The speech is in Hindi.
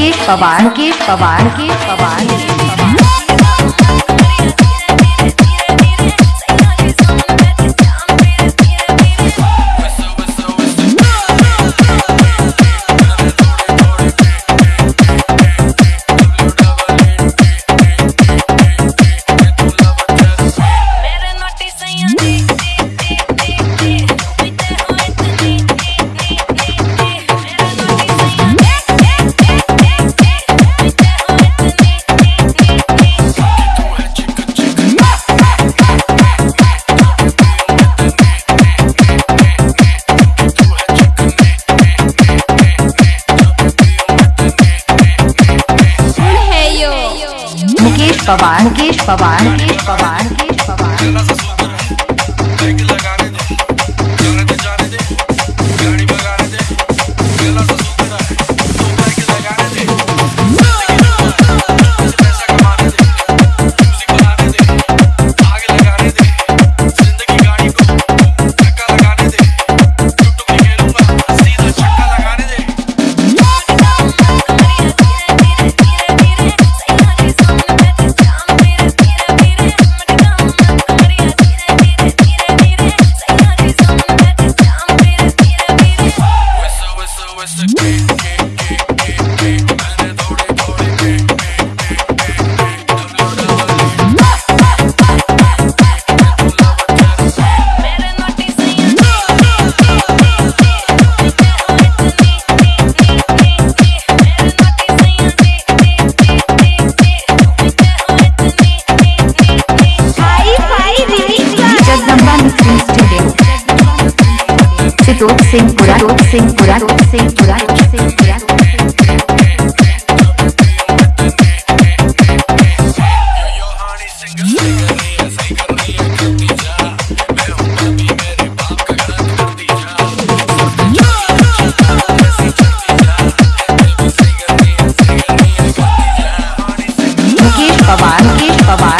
के पवार के पवार के पवार के। पवार मुकेश पवार मुकेश पवार मुकेश पवार पवार मुकेश पवार